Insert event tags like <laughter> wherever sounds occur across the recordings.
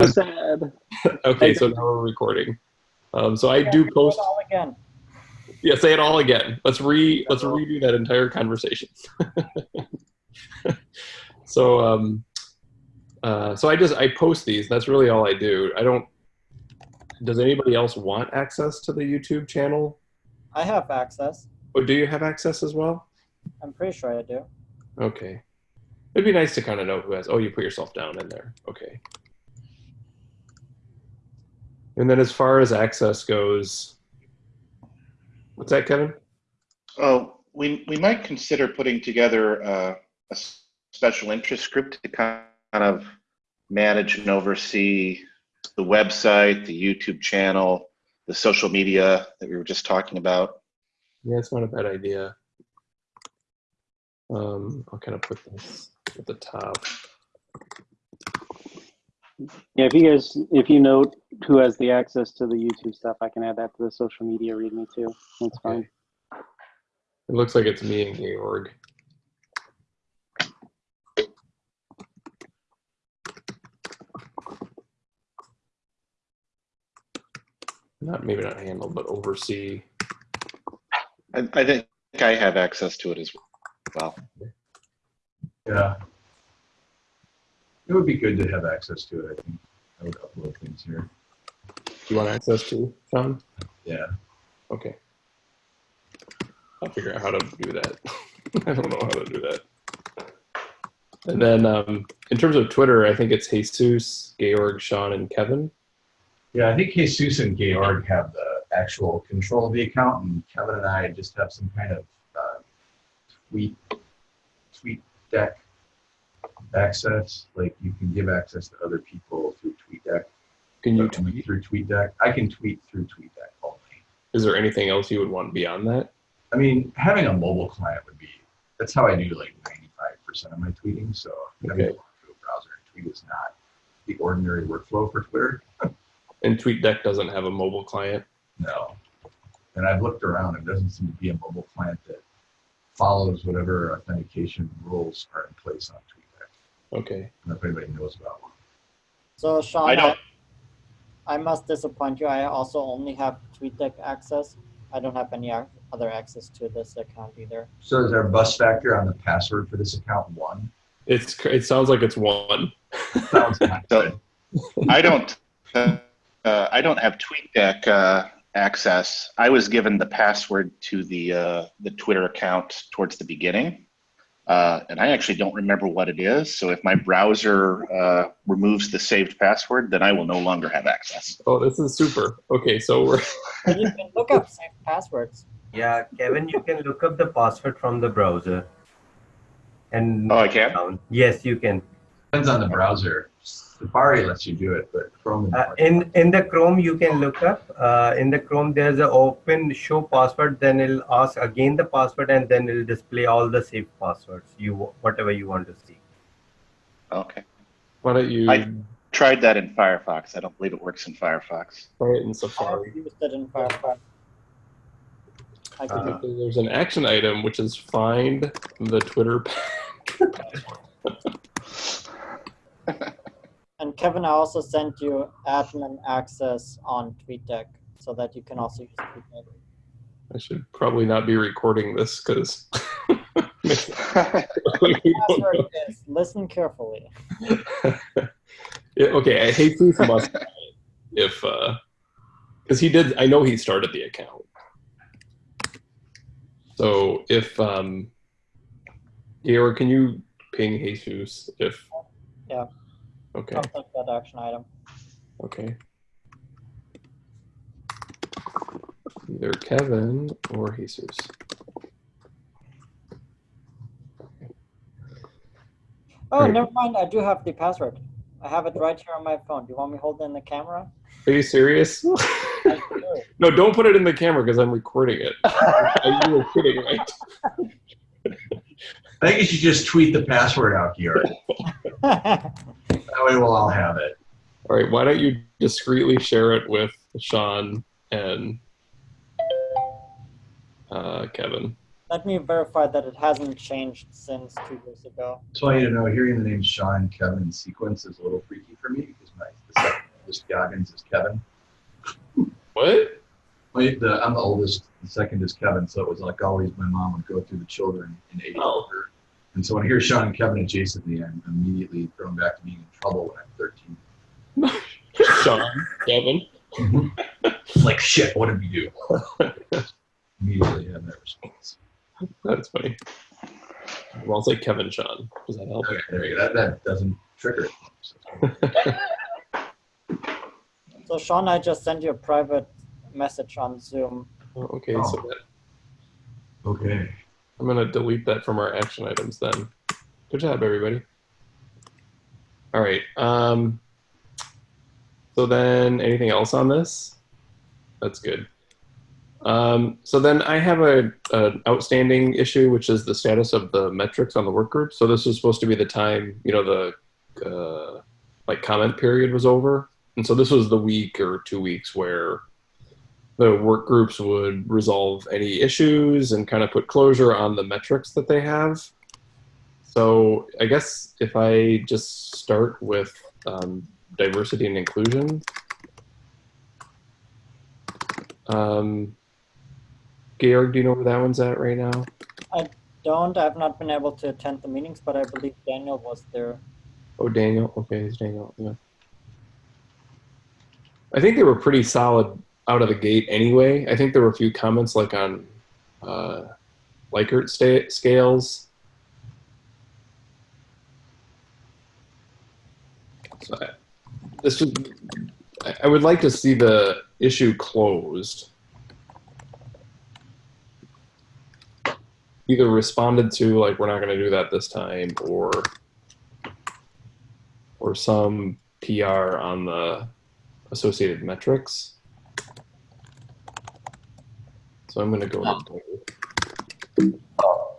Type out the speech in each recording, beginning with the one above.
<laughs> sad. Okay, so now we're recording. Um, so I do post. all again. Yeah, say it all again. Let's re let's redo that entire conversation. <laughs> so um, uh, so I just I post these. That's really all I do. I don't. Does anybody else want access to the YouTube channel? I have access. Oh, do you have access as well? I'm pretty sure I do. Okay. It'd be nice to kind of know who has. Oh, you put yourself down in there. Okay. And then as far as access goes, what's that, Kevin? Oh, we, we might consider putting together uh, a special interest group to kind of manage and oversee the website, the YouTube channel, the social media that we were just talking about. Yeah, it's not a bad idea. Um, I'll kind of put this at the top. Yeah, if you guys, if you note who has the access to the YouTube stuff, I can add that to the social media readme too. That's fine. It looks like it's me and Georg. Not maybe not handle, but oversee. I, I think I have access to it as well. Yeah. It would be good to have access to it, I think. I would upload things here. Do you want access to, Sean? Yeah. Okay. I'll figure out how to do that. <laughs> I don't know how to do that. And then um, in terms of Twitter, I think it's Jesus, Georg, Sean, and Kevin. Yeah, I think Jesus and Georg have the actual control of the account, and Kevin and I just have some kind of uh, tweet tweet deck access. Like you can give access to other people through TweetDeck. Can you uh, tweet? through TweetDeck? I can tweet through TweetDeck only. Is there anything else you would want beyond that? I mean, having a mobile client would be. That's how I do like 95% of my tweeting. So having Okay. to go to a browser and tweet is not the ordinary workflow for Twitter. <laughs> And TweetDeck doesn't have a mobile client. No. And I've looked around, it doesn't seem to be a mobile client that follows whatever authentication rules are in place on TweetDeck. Okay. I don't know if anybody knows about one. So Sean, I I, don't- I must disappoint you. I also only have TweetDeck access. I don't have any other access to this account either. So is there a bus factor on the password for this account one? It's it sounds like it's one. Sounds <laughs> not So. I don't, uh, uh, I don't have TweetDeck uh, access. I was given the password to the uh, the Twitter account towards the beginning, uh, and I actually don't remember what it is. So if my browser uh, removes the saved password, then I will no longer have access. Oh, this is super. Okay, so we're you can look up saved passwords. Yeah, Kevin, you can look up the password from the browser. And Oh, I can. down. Yes, you can. Depends on the browser. Safari lets you do it, but Chrome Uh, in in the Chrome, you can look up. Uh, in the Chrome, there's an open show password. Then it'll ask again the password, and then it'll display all the saved passwords. You whatever you want to see. Okay. why don't you I- Tried that in Firefox. I don't believe it works in Firefox. try it in I Safari? used it in Firefox. I could Uh, There's an action item which is find the Twitter. <laughs> And Kevin, I also sent you admin access on TweetDeck so that you can also use TweetDeck. I should probably not be recording this because. <laughs> Listen carefully. <laughs> Yeah, okay, I hate Proof must if uh because he did I know he started the account. So if um can you ping Jesus if Yeah. Okay, I'll take that action item. okay. Either Kevin or Jesus. Oh, Right. never mind. I do have the password. I have it right here on my phone. Do you want me to hold it in the camera? Are you serious? <laughs> No, don't put it in the camera because I'm recording it. <laughs> you were kidding, right? I think you should just tweet the password out, Georg. <laughs> <laughs> That way we'll all have it. All right, why don't you discreetly share it with Sean and uh, Kevin? Let me verify that it hasn't changed since two years ago. Just want you to know, hearing the name Sean Kevin in sequence is a little freaky for me because my the second oldest Goggins is Kevin. What? Wait, the, I'm the oldest. The second is Kevin, so it was like always my mom would go through the children in age Oh. order. And so when I hear Sean and Kevin and adjacently, I'm immediately thrown back to being in trouble when I'm 13. <laughs> Sean, Kevin. Mm-hmm. like shit, what did we do? <laughs> immediately have that response. That's funny. Well, I'll say Kevin Sean. Does that help? Okay, there you go. That, that doesn't trigger it. So, So Sean, I just sent you a private message on Zoom. Oh, okay, Oh. so that, okay. I'm gonna delete that from our action items then. Good job, everybody. All right. Um, so then, anything else on this? That's good. Um, so then I have a an outstanding issue, which is the status of the metrics on the work group. So this was supposed to be the time, you know, the uh, like comment period was over, and so this was the week or two weeks where the work groups would resolve any issues and kind of put closure on the metrics that they have. So I guess if I just start with um, diversity and inclusion. Um, Georg, do you know where that one's at right now? I don't, I've not been able to attend the meetings, but I believe Daniel was there. Oh, Daniel. Okay, it's Daniel. Yeah. I think they were pretty solid out of the gate anyway. I think there were a few comments like on uh, Likert scales. So I, this I would like to see the issue closed. Either responded to like we're not going to do that this time, or or some PR on the associated metrics. So I'm going to go to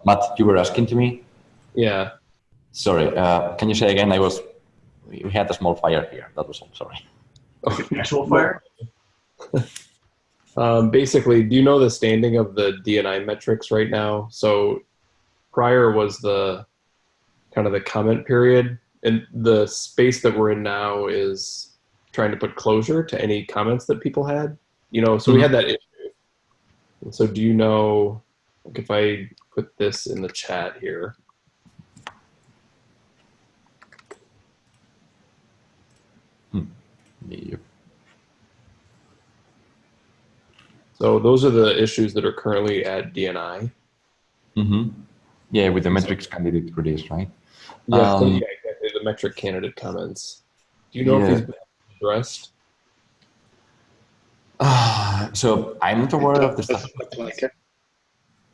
Matt, you were asking to me. yeah. Sorry, uh, can you say again? I was. We had a small fire here. That was all. Sorry. Actual fire? <laughs> Um, basically, do you know the standing of the DNI metrics right now? So prior was the kind of the comment period, and the space that we're in now is trying to put closure to any comments that people had. You know, so we had that issue. And so, do you know, like, if I put this in the chat here? Yep. So those are the issues that are currently at DNI. Mm-hmm. Yeah, with the metrics candidate release, right? Yeah, Um, yeah, exactly. The metric candidate comments. Do you know if Yeah. these been addressed? Ah, so I'm not aware of the stuff. Doesn't look like it.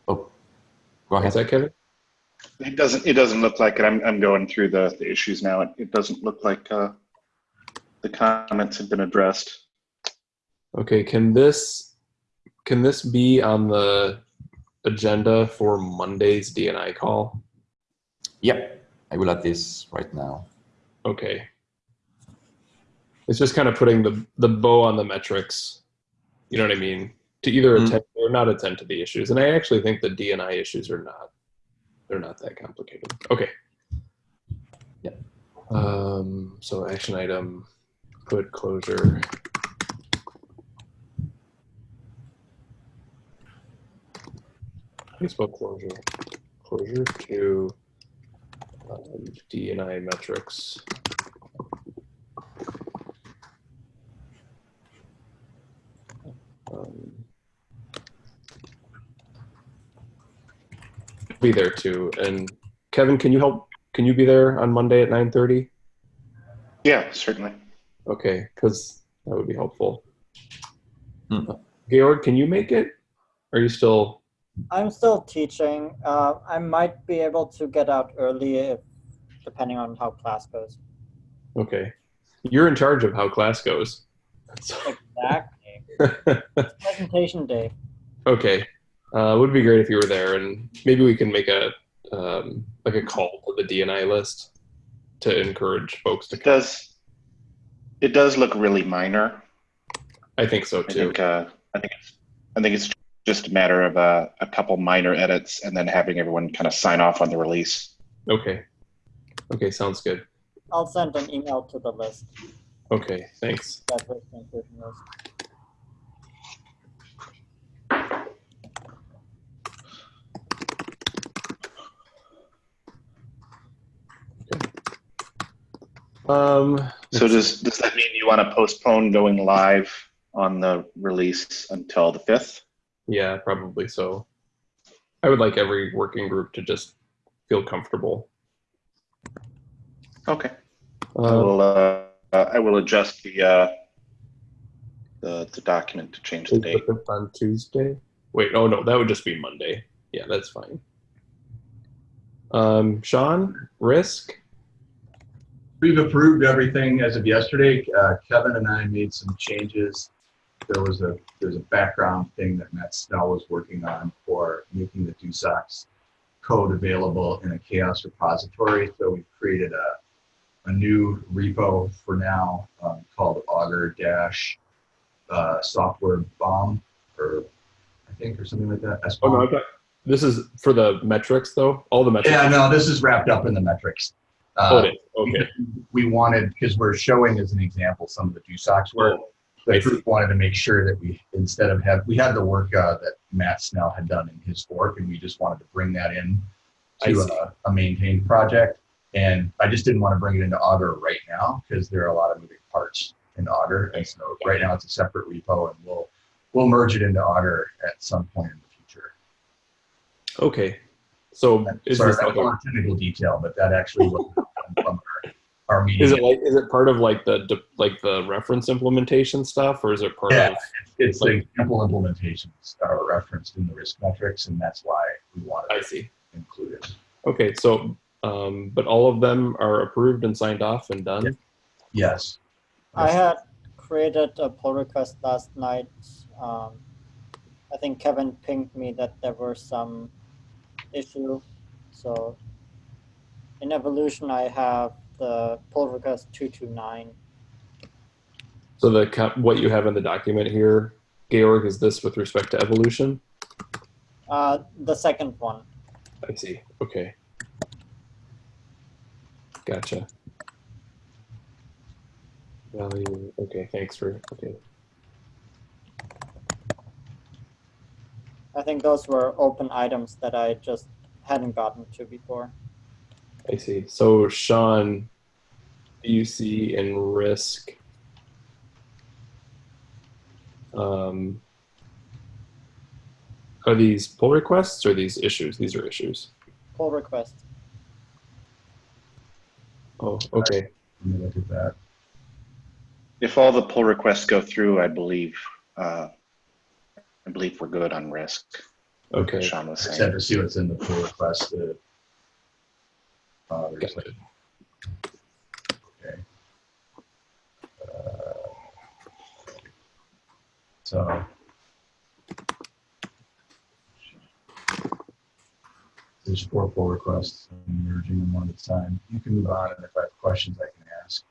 Oh, go Is that Kevin? It doesn't, it doesn't look like it. I'm, I'm going through the, the issues now. It, it doesn't look like, uh, the comments have been addressed. Okay, can this can this be on the agenda for Monday's DNI call? Yep, I will add this right now. Okay. It's just kind of putting the the bow on the metrics. You know what I mean? To either Mhm. attend or not attend to the issues. And I actually think the DNI issues are not they're not that complicated. Okay. Yeah. Um so action item put closure. Facebook closure. Closure to um, DNI metrics. Um, be there too. And Kevin, can you help? Can you be there on Monday at nine thirty? Yeah, certainly. Okay, because that would be helpful. Hmm. Georg, can you make it? Are you still? I'm still teaching. Uh, I might be able to get out early if, depending on how class goes. Okay, you're in charge of how class goes. So- Exactly. It's presentation day. <laughs> okay, uh, would be great if you were there, and maybe we can make a um, like a call to the DNI list to encourage folks to It come. does, it does look really minor. I think so I too. think, uh, I think it's, I think it's just a matter of a, a couple minor edits and then having everyone kind of sign off on the release. Okay. Okay, sounds good. I'll send an email to the list, Okay, thanks. that risk inclusion list. Um, So does, does that mean you want to postpone going live on the release until the 5th? yeah, probably so. I would like every working group to just feel comfortable. Okay. I Uh, will, uh, I will adjust the, uh, the, the document to change the date. the on Tuesday. Wait, oh no, that would just be Monday. Yeah, that's fine. Um, Sean, risk. We've approved everything as of yesterday. Uh, Kevin and I made some changes. There was a, there's a background thing that Matt Snell was working on for making the DoSOCS code available in a CHAOSS repository. So we've created a, a new repo for now um, called Augur dash uh, software bomb or I think or something like that. Oh no. This is for the metrics though. All the metrics. Yeah, no, this is wrapped up in the metrics. Uh, is. Okay. we wanted, because we're showing as an example some of the DoSOCS work. Oh, The group wanted to make sure that we, instead of have, we had the work uh, that Matt Snell had done in his fork, and we just wanted to bring that in to a, a maintained project. And I just didn't want to bring it into Augur right now, because there are a lot of moving parts in Augur. And so right now it's a separate repo, and we'll, we'll merge it into Augur at some point in the future. Okay. So is Sorry, this that like a, technical detail, but that actually was from our, our meeting. is it like is it part of like the like the reference implementation stuff or is it part Yeah. of It's Like- the example implementations are referenced in the risk metrics, and that's why we wanted I to see. include it. Okay, so um but all of them are approved and signed off and done? Yes. I had created a pull request last night. Um, I think Kevin pinged me that there were some issue. So in evolution, I have the pull request 229. So the what you have in the document here, Georg, is this with respect to evolution? Uh, the second one. I see. Okay. Gotcha. Value. Okay, thanks for okay. I think those were open items that I just hadn't gotten to before. I see. So Sean, BUC and risk. Um, are these pull requests or these issues? These are issues. Pull requests. Oh, okay. Let me look at that. If all the pull requests go through, I believe, uh, I believe we're good on risk. Okay. Sean was just saying. to see what's in the pull request. to- Uh, there's like, okay. Uh, So. There's four pull requests. I'm merging them one at a time. You can move on, and if I have questions, I can ask.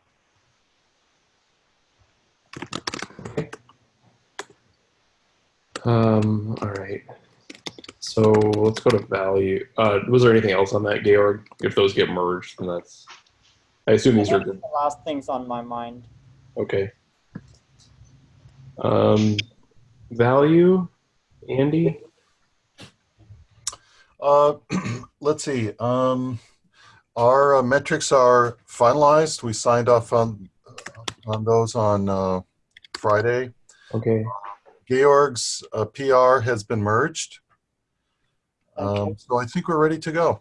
Um, all right. So let's go to value. Uh, was there anything else on that, Georg? If those get merged, then that's. I assume these are good. the last things on my mind. Okay. Um, value, Andy. Uh, <clears throat> let's see. Um, our uh, metrics are finalized. We signed off on on those on uh, Friday. Okay. Georg's uh, PR has been merged. Okay. Um, so I think we're ready to go.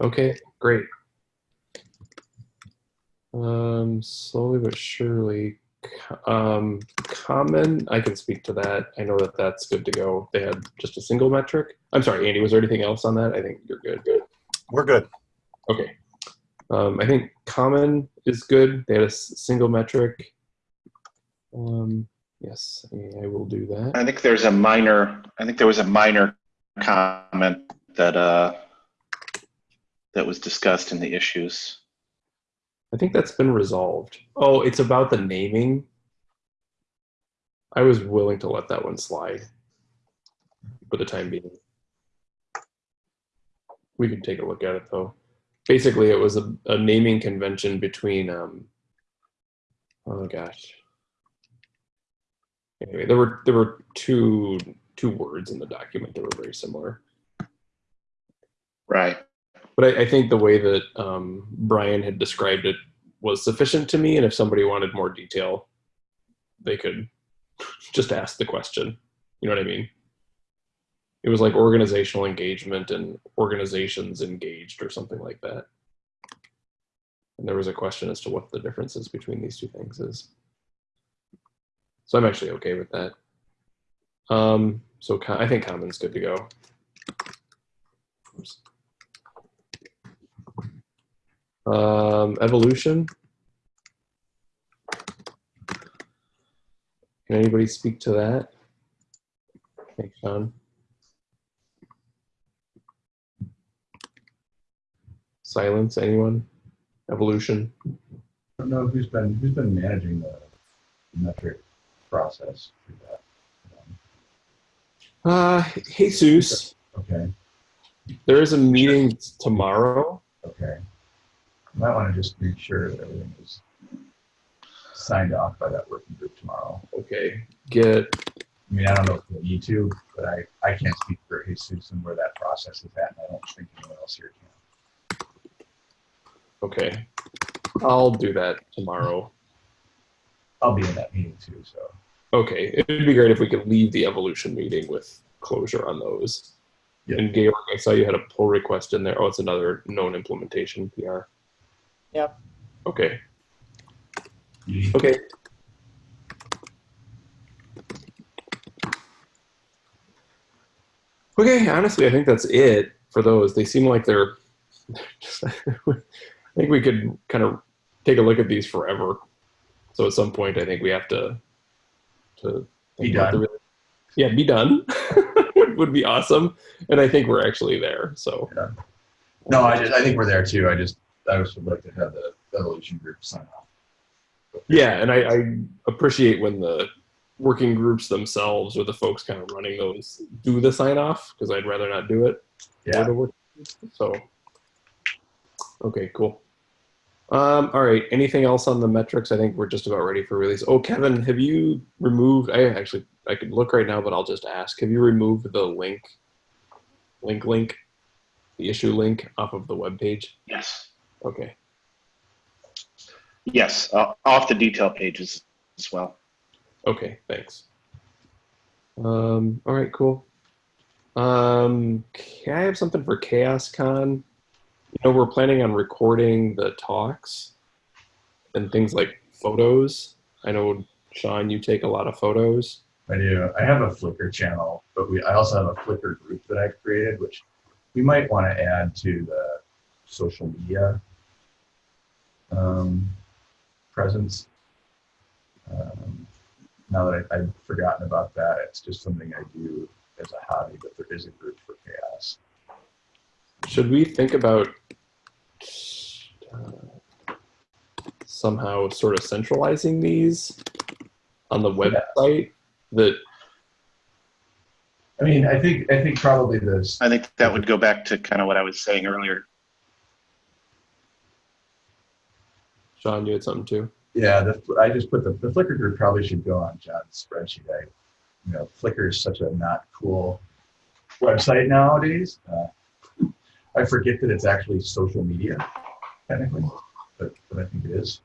Okay. Great. Um, slowly but surely. Um, common. I can speak to that. I know that that's good to go. They had just a single metric. I'm sorry, Andy. Was there anything else on that? I think you're good. Good. We're good. Okay. Um, I think common is good. They had a s- single metric. Um, yes, I will do that. I think there's a minor, I think there was a minor comment that, uh, that was discussed in the issues. I think that's been resolved. Oh, it's about the naming. I was willing to let that one slide. for the time being. We can take a look at it though. Basically, it was a, a naming convention between, um, oh gosh. Anyway, there were there were two two words in the document that were very similar. Right. But I, I think the way that um, Brian had described it was sufficient to me. And if somebody wanted more detail, they could <laughs> just ask the question. You know what I mean? It was like organizational engagement and organizations engaged or something like that. And there was a question as to what the differences between these two things is. So I'm actually okay with that. Um, so I think common's good to go. Oops. Um, evolution. Can anybody speak to that? Thanks, Sean. Silence, anyone? Evolution. I don't know who's been, who's been managing the metric process through that. Uh, Jesus, Okay, there is a meeting tomorrow. okay. Might want to just make sure that everything is signed off by that working group tomorrow. Okay, get, I mean, I don't know if we need to, but I, I can't speak for Jesus and where that process is at, and I don't think anyone else here can. okay. I'll do that tomorrow. I'll be in that meeting too, so. Okay, it'd be great if we could leave the evolution meeting with closure on those. Yeah. And Georg, I saw you had a pull request in there. Oh, it's another known implementation PR. Yep. Okay, okay. Okay, honestly, I think that's it for those. They seem like they're <laughs> just, <laughs> I think we could kind of take a look at these forever. So at some point, I think we have to to Be done. the- yeah, be done <laughs> would, would be awesome. And I think we're actually there. So No, I just, I think we're there too. I just, I just would like to have the evolution group sign off. yeah, and I, I appreciate when the working groups themselves or the folks kind of running those do the sign off because I'd rather not do it. Yeah. So, okay, cool. Um, all right. Anything else on the metrics? I think we're just about ready for release. Oh, Kevin, have you removed? I actually I could look right now, but I'll just ask. Have you removed the link, link, link, the issue link off of the web page? Yes. Okay. Yes. Uh, off the detail pages as well. Okay. Thanks. Um. All right. Cool. Um. I have something for CHAOSScon? You know, we're planning on recording the talks and things like photos. I know, Sean, you take a lot of photos. I do. I have a Flickr channel, but we, I also have a Flickr group that I've created, which we might want to add to the social media um, presence. Um, now that I, I've forgotten about that, it's just something I do as a hobby, but there is a group for CHAOSS. Should we think about uh, somehow sort of centralizing these on the website? That I mean, I think I think probably this. I think that would go back to kind of what I was saying earlier. Sean, you had something too. Yeah, the, I just put the, the Flickr group probably should go on John's spreadsheet. I, you know, Flickr is such a not cool website nowadays. Uh, I forget that it's actually social media, technically, but, but I think it is.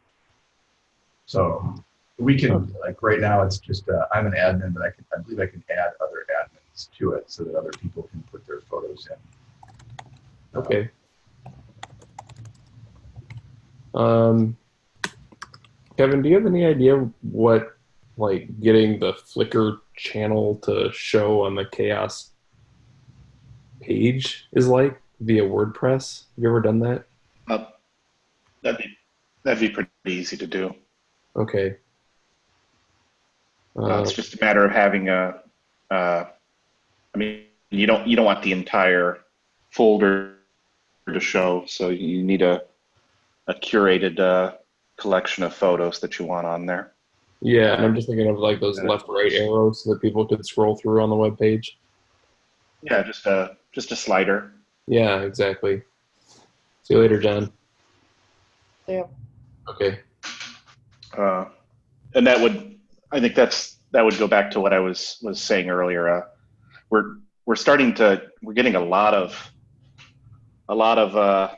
So we can, like right now, it's just, uh, I'm an admin, but I can, I believe I can add other admins to it so that other people can put their photos in. Okay. Um, Kevin, do you have any idea what like getting the Flickr channel to show on the CHAOSS page is like via WordPress? Have you ever done that? Uh, that'd be that'd be pretty easy to do. Okay. Uh, Uh, it's just a matter of having a. Uh, I mean, you don't you don't want the entire folder to show, so you need a a curated uh, collection of photos that you want on there. yeah, and I'm just thinking of like those left right arrows so that people could scroll through on the web page. Yeah, just a just a slider. Yeah, exactly. See you later, John. Yeah. Okay. Uh, and that would, I think that's that would go back to what I was was saying earlier. Uh, we're we're starting to we're getting a lot of a lot of uh,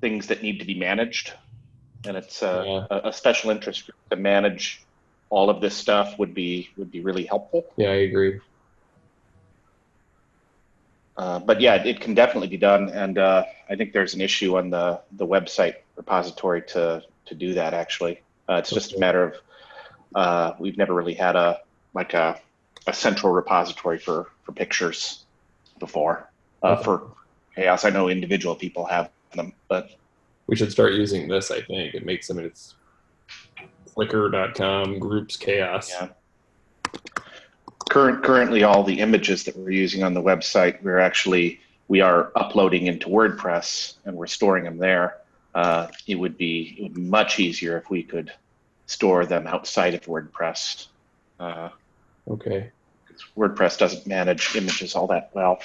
things that need to be managed, and it's uh, Yeah. a, a special interest group to manage all of this stuff would be would be really helpful. Yeah, I agree. Uh, but yeah, it can definitely be done, and uh, I think there's an issue on the the website repository to to do that. Actually, uh, it's just a matter of uh, we've never really had a like a, a central repository for for pictures before. Uh, Okay. For CHAOSS, I know individual people have them, but We should start using this, I think. It makes, I mean, it's flickr.com groups chaos. Yeah. current currently all the images that we're using on the website we're actually we are uploading into wordpress and we're storing them there uh, it would be it would be much easier if we could store them outside of wordpress uh, Okay. 'cause wordpress doesn't manage images all that well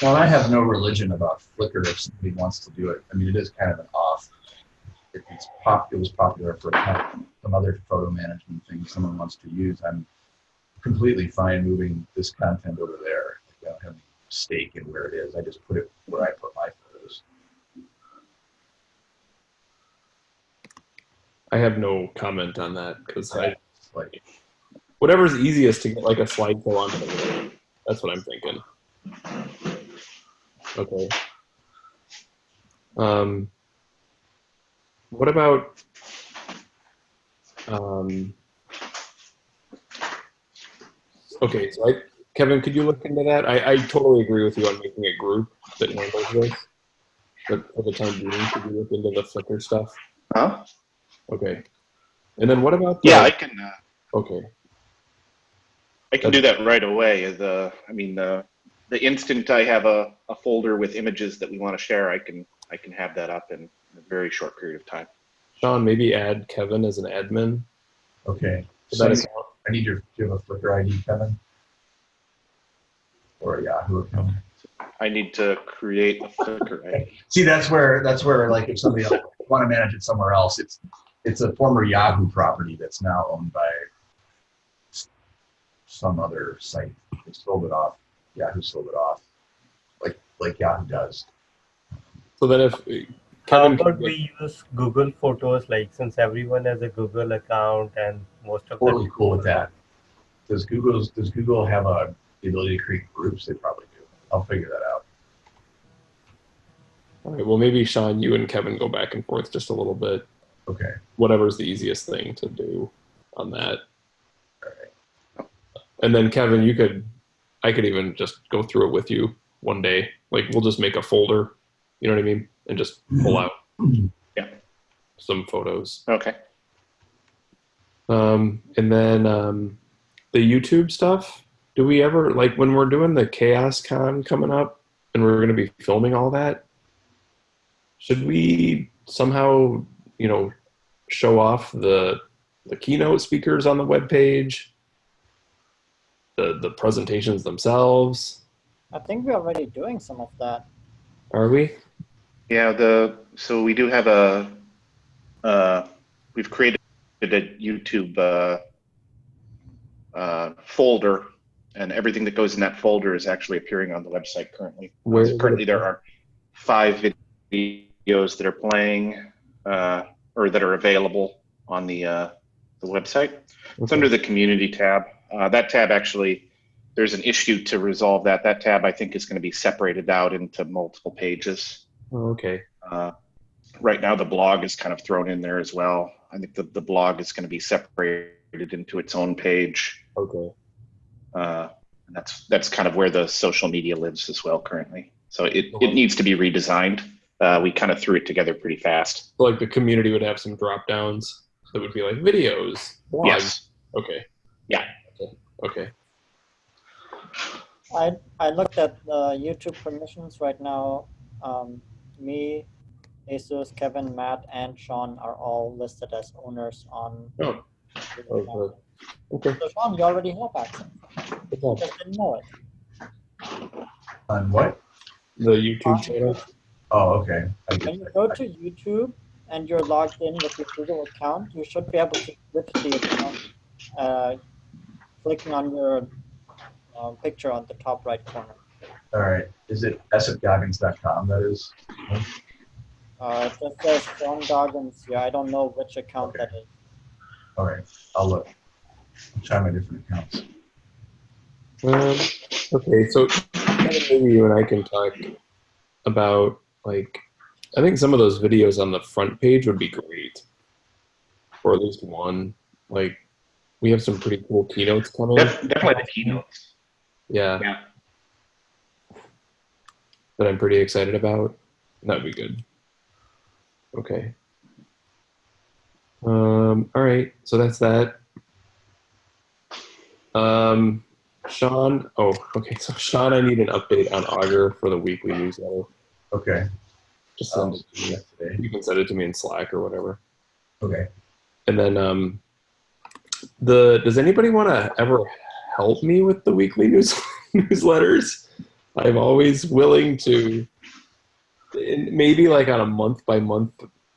Well, I have no religion about Flickr if somebody wants to do it. I mean, it is kind of an off. If it's pop, it was popular for some other photo management thing someone wants to use. I'm completely fine moving this content over there. I don't have any stake in where it is. I just put it where I put my photos. I have no comment on that because I like, whatever's easiest to get like a slideshow web. That's what I'm thinking. Okay. Um, what about um, okay, so I, Kevin, could you look into that? I, I totally agree with you on making a group that handles this. But for the time being, could you look into the Flickr stuff? huh Okay. And then what about the, yeah i can uh, okay. i can do that right away the i mean the the instant i have a, a folder with images that we want to share i can i can have that up in a very short period of time Sean, maybe add Kevin as an admin okay. So that account. I need your, do you have a Flickr ID, Kevin? Or a Yahoo account? I need to create a Flickr ID. <laughs> See, that's where that's where like if somebody else want to manage it somewhere else, it's it's a former Yahoo property that's now owned by some other site. They sold it off. Yahoo sold it off, like like Yahoo does. So then if How Kevin, about we use Google Photos? Like since everyone has a Google account and most of Totally the cool with that. Does Google's does Google have a the ability to create groups? They probably do. I'll figure that out. all right, well, maybe Sean, you and Kevin go back and forth just a little bit. Okay. Whatever's the easiest thing to do on that. All right. And then Kevin, you could, I could even just go through it with you one day. Like we'll just make a folder, you know what I mean, and just pull out Yeah. some photos. Okay. Um, and then um, the YouTube stuff. Do we ever like when we're doing the CHAOSScon coming up, and we're going to be filming all that? Should we somehow, you know, show off the the keynote speakers on the webpage, the the presentations themselves? I think we're already doing some of that. Are we? Yeah, the so we do have a uh, we've created a YouTube uh, uh, folder, and everything that goes in that folder is actually appearing on the website currently. Where- currently, there are five videos that are playing uh, or that are available on the uh, the website. It's under the community tab. Uh, that tab actually, there's an issue to resolve that. That tab I think is going to be separated out into multiple pages. Oh, okay. Uh, right now, the blog is kind of thrown in there as well. I think the, the blog is going to be separated into its own page. Okay. Uh, and that's that's kind of where the social media lives as well currently. So it, it needs to be redesigned. Uh, we kind of threw it together pretty fast. So like the community would have some drop downs that would be like videos, blogs. Yes. Okay. Yeah. Okay. okay. I I looked at the YouTube permissions right now. Um, me, Jesus, Kevin, Matt, and Sean are all listed as owners on. Oh. the Oh, account. good. Okay. So Sean, you already have access. Good You just didn't know it. On what? The YouTube channel. Oh, okay. I When get you that. go to YouTube and you're logged in with your Google account, you should be able to click the account, uh, clicking on your uh, picture on the top right corner. All right. Is it sfgoggins.com? That is. Uh, it just says Sean Goggins here. I don't know which account that is. All right. I'll look. I'll try my different accounts. Um, okay, so maybe you and I can talk about like I think some of those videos on the front page would be great, or at least one. Like we have some pretty cool keynotes coming. Def- Definitely the keynotes. Yeah. Yeah. That I'm pretty excited about. That'd be good. Okay. Um, all right, so that's that. Um, Sean, oh, okay, <laughs> so Sean, I need an update on Augur for the weekly newsletter. Okay. Just send Um, it to me. today. You can send it to me in Slack or whatever. Okay. And then, um, the does anybody want to ever help me with the weekly news <laughs> newsletters? I'm always willing to, maybe like on a month by month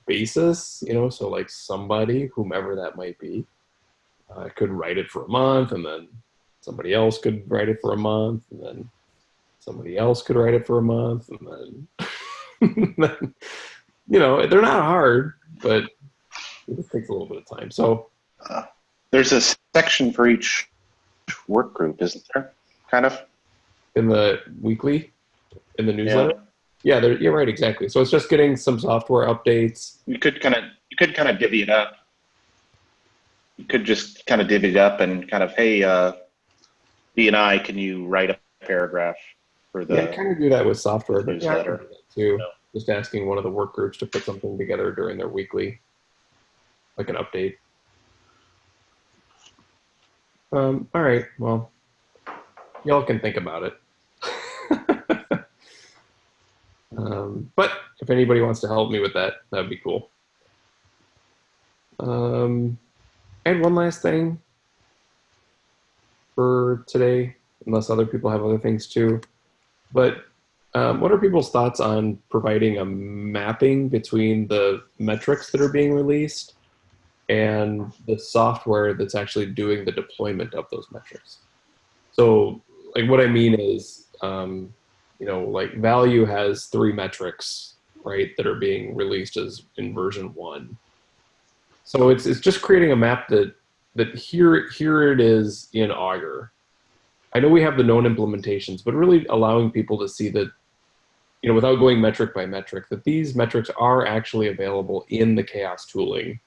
basis, you know. So like somebody, whomever that might be, uh, could write it for a month, and then somebody else could write it for a month, and then somebody else could write it for a month, and then, <laughs> then you know, they're not hard, but it just takes a little bit of time. So There's a section for each work group, isn't there? Kind of. in the weekly, in the newsletter, yeah, there you're right, exactly. So it's just getting some software updates. You could kind of you could kind of divvy it up. You could just kind of divvy it up and kind of, hey, uh, B and I, can you write a paragraph for the? yeah, I kind of do that with software, but yeah, newsletter. too. No. Just asking one of the work groups to put something together during their weekly, like an update. Um, all right, well, y'all can think about it. <laughs> um, but if anybody wants to help me with that, that'd be cool. Um, had one last thing for today, unless other people have other things too. But um, what are people's thoughts on providing a mapping between the metrics that are being released and the software that's actually doing the deployment of those metrics? So, like, what I mean is, um, you know, like value has three metrics, right, that are being released as in version one. So it's it's just creating a map that that here here it is in Augur. I know we have the known implementations, but really allowing people to see that, you know, without going metric by metric, that these metrics are actually available in the CHAOSS tooling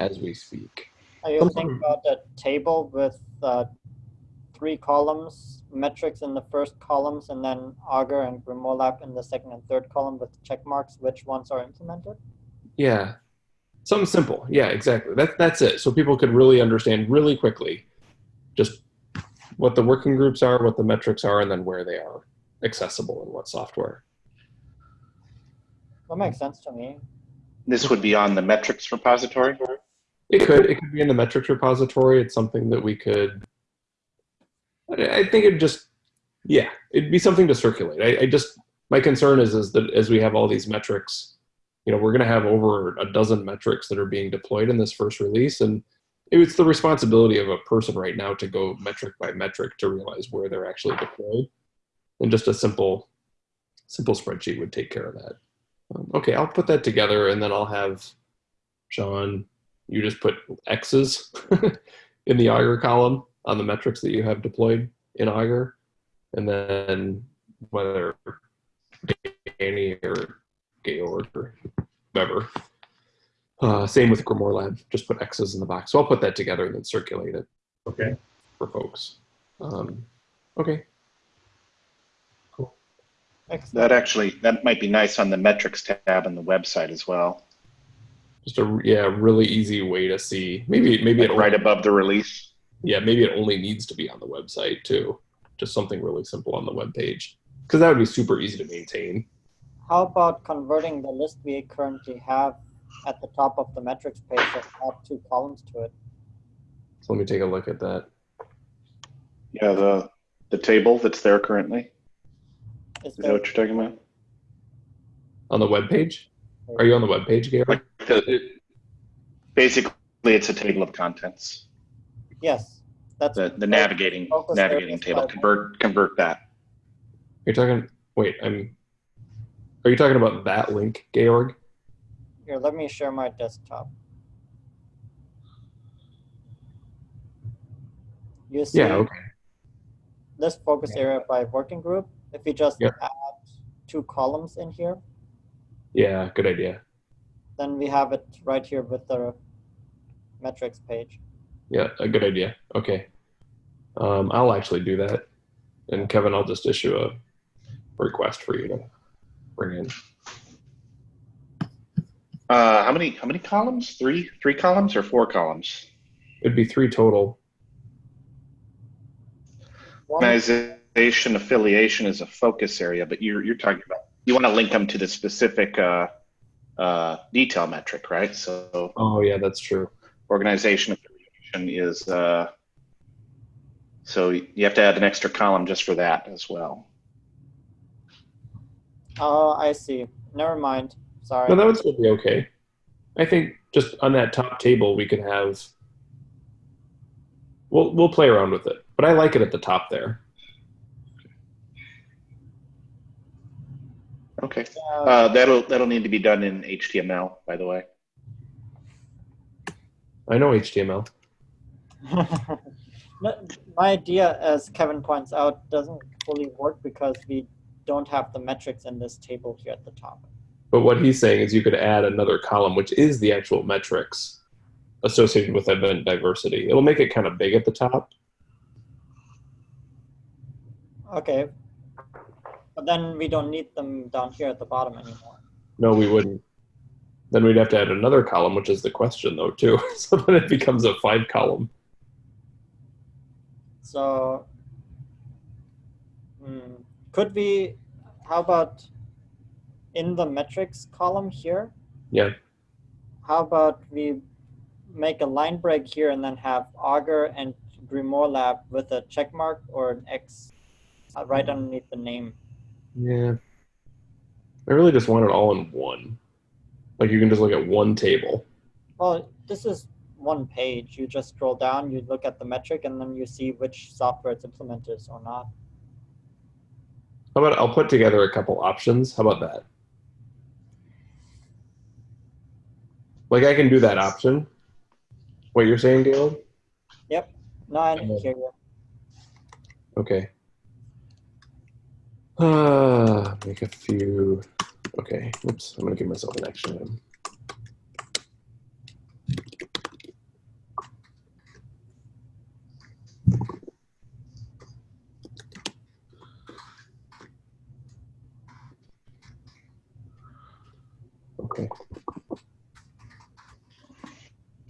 as we speak. Are you thinking about a table with uh, three columns, metrics in the first columns, and then Augur and Grimoire in the second and third column with check marks, which ones are implemented? Yeah. Something simple. Yeah, exactly. That, that's it. So people could really understand really quickly just what the working groups are, what the metrics are, and then where they are accessible in what software. That makes sense to me. This would be on the metrics repository. It could. It could be in the metrics repository. It's something that we could. I I think it just, yeah, it'd be something to circulate. I, I just my concern is is that as we have all these metrics, you know, we're going to have over a dozen metrics that are being deployed in this first release, and it's the responsibility of a person right now to go metric by metric to realize where they're actually deployed, and just a simple, simple spreadsheet would take care of that. Um, okay, I'll put that together, and then I'll have Sean you just put X's <laughs> in the Augur column on the metrics that you have deployed in Augur. And then whether Danny or Georg or whoever. Uh, same with GrimoireLab, just put X's in the box. So I'll put that together and then circulate it Okay. for folks. Um, okay. Excellent. That actually that might be nice on the metrics tab on the website as well. Just a yeah, really easy way to see. Maybe maybe it Like right above the release. yeah, maybe it only needs to be on the website too. Just something really simple on the web page. Because that would be super easy to maintain. How about converting the list we currently have at the top of the metrics page and add two columns to it? So let me take a look at that. Yeah, the the table that's there currently. Is Is that what you're talking about? On the web page? Are you on the web page, Gary? Like the- Basically, it's a table of contents. yes, that's, The, the navigating, navigating table, convert, convert that. You're talking. Wait, I'm. Are you talking about that link, Georg? Here, let me share my desktop. You see Yeah. Okay. this focus area by working group, if you just add two columns in here, Yeah. Good idea. then we have it right here with the metrics page. Yeah. A good idea. Okay. Um, I'll actually do that, and Kevin, I'll just issue a request for you to bring in. Uh, how many, how many columns? Three, three columns or four columns? It'd be three total. Organization affiliation is a focus area, but you're, you're talking about, you want to link them to the specific, uh, uh, detail metric, right? So Oh yeah, that's true. organization affiliation is, uh, so you have to add an extra column just for that as well. oh, I see. Never mind. Sorry. No, that would still be okay. I think just on that top table we could have. We'll we'll play around with it, but I like it at the top there. Okay. Uh, Uh, that'll, that'll need to be done in HTML, by the way. I know HTML. <laughs> My idea, as Kevin points out, doesn't fully work because we don't have the metrics in this table here at the top. But what he's saying is you could add another column, which is the actual metrics associated with event diversity. It'll make it kind of big at the top. Okay. But then we don't need them down here at the bottom anymore. No, we wouldn't. Then we'd have to add another column, which is the question, though, too. <laughs> so then it becomes a five column. So, hmm, could we, how about in the metrics column here? Yeah. How about we make a line break here and then have Augur and GrimoireLab with a check mark or an X uh, right underneath the name? Yeah. I really just want it all in one. Like you can just look at one table. Well, this is one page. You just scroll down, you look at the metric, and then you see which software it's implemented or not. How about I'll put together a couple options? How about that? Like I can do that option. What you're saying, Dale? Yep. No, I And then- hear you. Okay. Uh, <sighs> make a few. Okay. Oops. I'm gonna give myself an action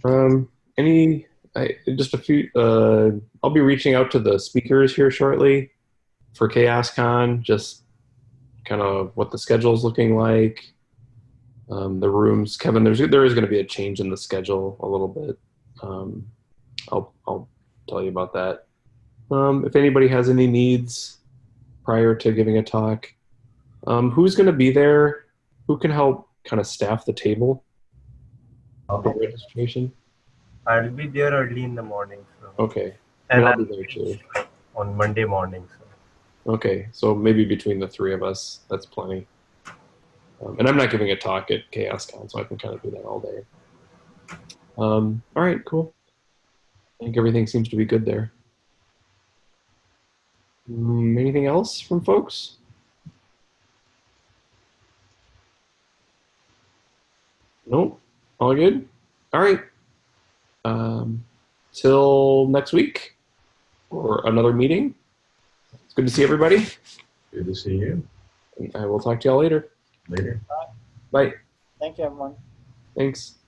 Um, any, I, just a few, uh, I'll be reaching out to the speakers here shortly for CHAOSScon, just kind of what the schedule is looking like. Um, the rooms, Kevin, there's, there is going to be a change in the schedule a little bit. Um, I'll, I'll tell you about that. Um, if anybody has any needs prior to giving a talk, um, who's going to be there? Who can help kind of staff the table Okay. registration? I'll be there early in the morning. So. Okay. And I'll I'll be there too. on Monday morning. So. Okay, so maybe between the three of us, that's plenty. Um, and I'm not giving a talk at CHAOSScon, so I can kind of do that all day. Um, all right, cool. I think everything seems to be good there. Mm, anything else from folks? Nope. All good. All right. Um, till next week or another meeting. It's good to see everybody. Good to see you. And I will talk to y'all later. Later. Bye. Thank you, everyone. Thanks.